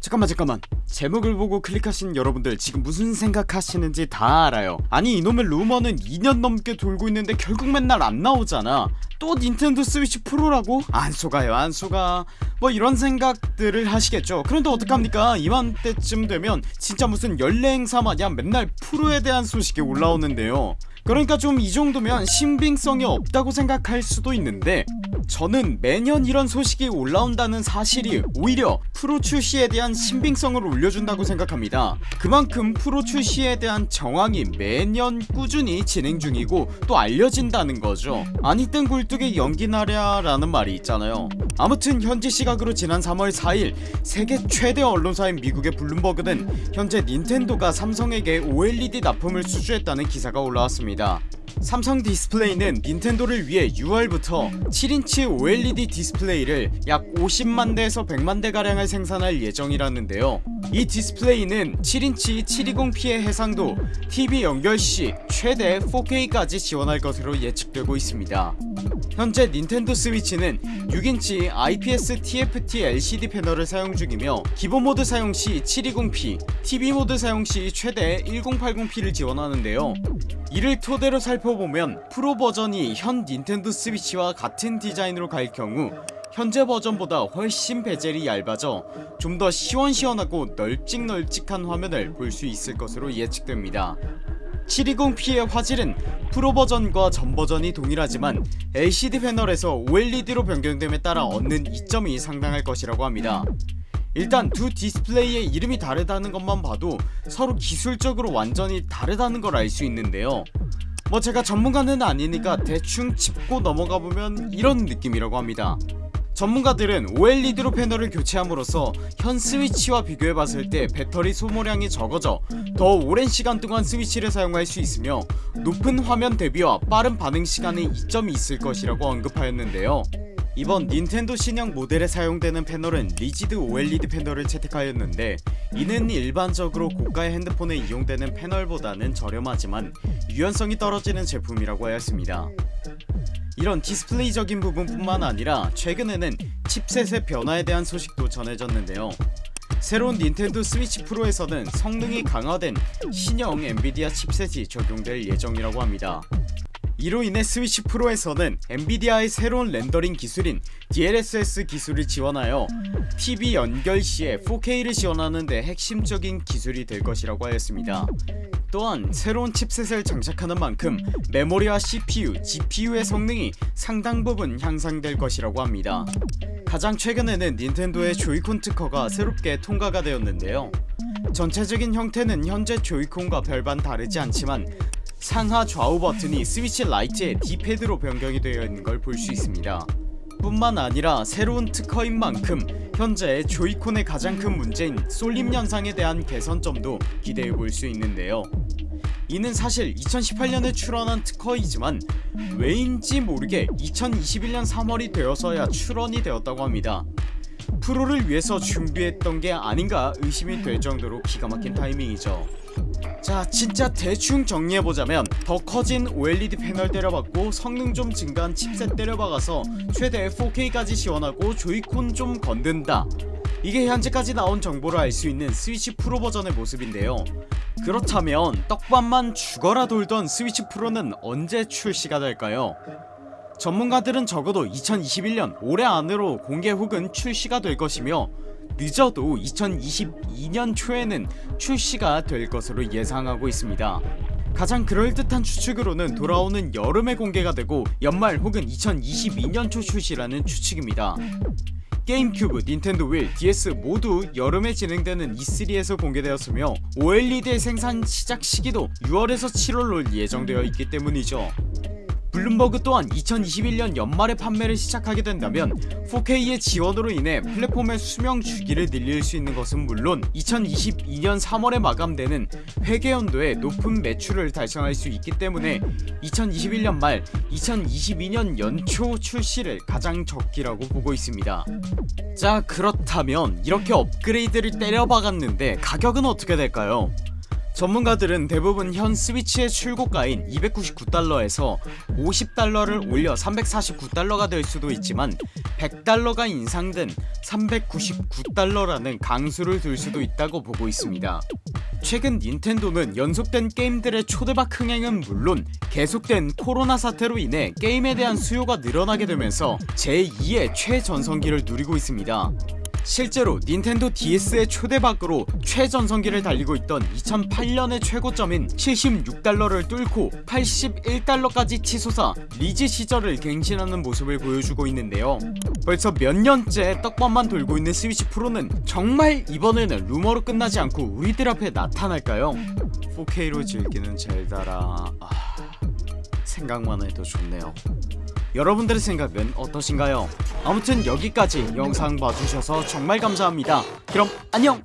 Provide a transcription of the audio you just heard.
잠깐만 잠깐만. 제목을 보고 클릭하신 여러분들 지금 무슨 생각하시는지 다 알아요. 아니 이놈의 루머는 2년 넘게 돌고 있는데 결국 맨날 안 나오잖아. 또 닌텐도 스위치 프로라고? 안 속아요 안 속아. 뭐 이런 생각들을 하시겠죠. 그런데 어떡합니까? 이맘때쯤 되면 진짜 무슨 연례 행사 마냥 맨날 프로에 대한 소식이 올라오는데요. 그러니까 좀 이 정도면 신빙성이 없다고 생각할 수도 있는데 저는 매년 이런 소식이 올라온다는 사실이 오히려 프로 출시에 대한 신빙성을 올려준다고 생각합니다. 그만큼 프로 출시에 대한 정황이 매년 꾸준히 진행 중이고 또 알려진다는 거죠. 아니 땐 굴뚝에 연기나랴 라는 말이 있잖아요. 아무튼 현지 시각으로 지난 3월 4일 세계 최대 언론사인 미국의 블룸버그는 현재 닌텐도가 삼성에게 OLED 납품을 수주했다는 기사가 올라왔습니다 삼성 디스플레이는 닌텐도를 위해 6월부터 7인치 OLED 디스플레이를 약 50만대에서 100만대가량을 생산할 예정이라는데요. 이 디스플레이는 7인치 720p의 해상도 TV 연결시 최대 4K까지 지원할 것으로 예측되고 있습니다 현재 닌텐도 스위치는 6인치 IPS TFT LCD 패널을 사용 중이며 기본 모드 사용시 720p, TV 모드 사용시 최대 1080p를 지원하는데요. 이를 토대로 살펴보면 프로 버전이 현 닌텐도 스위치와 같은 디자인으로 갈 경우 현재 버전보다 훨씬 bezel이 얇아져 좀 더 시원시원하고 널찍널찍한 화면을 볼 수 있을 것으로 예측됩니다 720p의 화질은 프로 버전과 전 버전이 동일하지만 LCD 패널에서 OLED로 변경됨에 따라 얻는 이점이 상당할 것이라고 합니다. 일단 두 디스플레이의 이름이 다르다는 것만 봐도 서로 기술적으로 완전히 다르다는 걸 알 수 있는데요. 뭐 제가 전문가는 아니니까 대충 짚고 넘어가보면 이런 느낌이라고 합니다 전문가들은 OLED로 패널을 교체함으로써 현 스위치와 비교해봤을 때 배터리 소모량이 적어져 더 오랜 시간 동안 스위치를 사용할 수 있으며 높은 화면 대비와 빠른 반응 시간에 이점이 있을 것이라고 언급하였는데요. 이번 닌텐도 신형 모델에 사용되는 패널은 rigid OLED 패널을 채택하였는데 이는 일반적으로 고가의 핸드폰에 이용되는 패널보다는 저렴하지만 유연성이 떨어지는 제품이라고 하였습니다 이런 디스플레이적인 부분뿐만 아니라 최근에는 칩셋의 변화에 대한 소식도 전해졌는데요. 새로운 닌텐도 스위치 프로에서는 성능이 강화된 신형 엔비디아 칩셋이 적용될 예정이라고 합니다. 이로 인해 스위치 프로에서는 엔비디아의 새로운 렌더링 기술인 DLSS 기술을 지원하여 TV 연결 시에 4K를 지원하는데 핵심적인 기술이 될 것이라고 하였습니다 또한 새로운 칩셋을 장착하는 만큼 메모리와 CPU, GPU의 성능이 상당 부분 향상될 것이라고 합니다. 가장 최근에는 닌텐도의 조이콘 특허가 새롭게 통과가 되었는데요. 전체적인 형태는 현재 조이콘과 별반 다르지 않지만 상하 좌우 버튼이 스위치 라이트의 D패드로 변경이 되어 있는 걸 볼 수 있습니다. 뿐만 아니라 새로운 특허인 만큼 현재 조이콘의 가장 큰 문제인 쏠림 현상에 대한 개선점도 기대해 볼 수 있는데요. 이는 사실 2018년에 출원한 특허이지만 왜인지 모르게 2021년 3월이 되어서야 출원이 되었다고 합니다. 프로를 위해서 준비했던 게 아닌가 의심이 될 정도로 기가 막힌 타이밍이죠 자 진짜 대충 정리해보자면 더 커진 OLED 패널 때려박고 성능 좀 증가한 칩셋 때려박아서 최대 4K까지 지원하고 조이콘 좀 건든다 이게 현재까지 나온 정보를 알 수 있는 스위치 프로 버전의 모습인데요 그렇다면 떡밥만 죽어라 돌던 스위치 프로는 언제 출시가 될까요? 전문가들은 적어도 2021년 올해 안으로 공개 혹은 출시가 될 것이며 늦어도 2022년 초에는 출시가 될 것으로 예상하고 있습니다. 가장 그럴듯한 추측으로는 돌아오는 여름에 공개가 되고 연말 혹은 2022년 초 출시라는 추측입니다. 게임큐브, 닌텐도 윌, DS 모두 여름에 진행되는 E3에서 공개되었으며 OLED의 생산 시작 시기도 6월에서 7월로 예정되어 있기 때문이죠 블룸버그 또한 2021년 연말에 판매를 시작하게 된다면 4K의 지원으로 인해 플랫폼의 수명 주기를 늘릴 수 있는 것은 물론 2022년 3월에 마감되는 회계연도에 높은 매출을 달성할 수 있기 때문에 2021년 말 2022년 연초 출시를 가장 적기라고 보고 있습니다 자 그렇다면 이렇게 업그레이드를 때려 박았는데 가격은 어떻게 될까요? 전문가들은 대부분 현 스위치의 출고가인 299달러에서 50달러를 올려 349달러가 될 수도 있지만 100달러가 인상된 399달러라는 강수를 둘 수도 있다고 보고 있습니다. 최근 닌텐도는 연속된 게임들의 초대박 흥행은 물론 계속된 코로나 사태로 인해 게임에 대한 수요가 늘어나게 되면서 제2의 최전성기를 누리고 있습니다 실제로 닌텐도 DS의 초대박으로 최전성기를 달리고 있던 2008년의 최고점인 76달러를 뚫고 81달러까지 치솟아 리즈 시절을 갱신하는 모습을 보여주고 있는데요. 벌써 몇 년째 떡밥만 돌고 있는 스위치 프로는 정말 이번에는 루머로 끝나지 않고 우리들 앞에 나타날까요? 4K로 즐기는 젤다라... 아... 생각만 해도 좋네요 여러분들의 생각은 어떠신가요? 아무튼 여기까지 영상 봐주셔서 정말 감사합니다 그럼 안녕